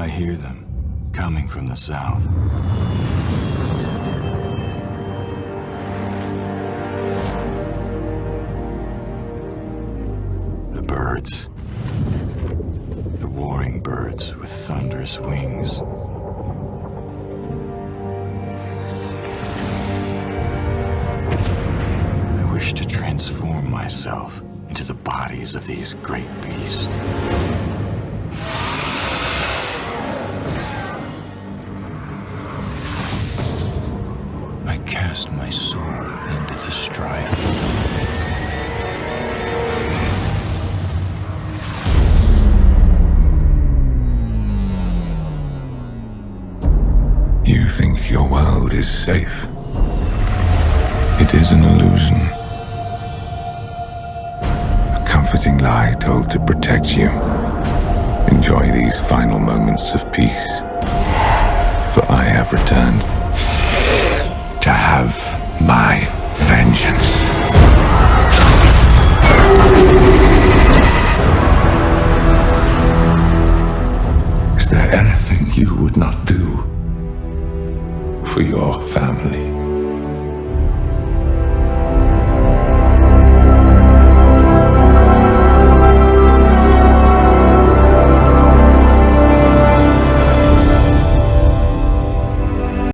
I hear them coming from the south. The birds. The warring birds with thunderous wings. Wish to transform myself into the bodies of these great beasts. I cast my soul into the strife. You think your world is safe. It is an illusion. Comforting lie told to protect you. Enjoy these final moments of peace. For I have returned to have my vengeance. Is there anything you would not do for your family?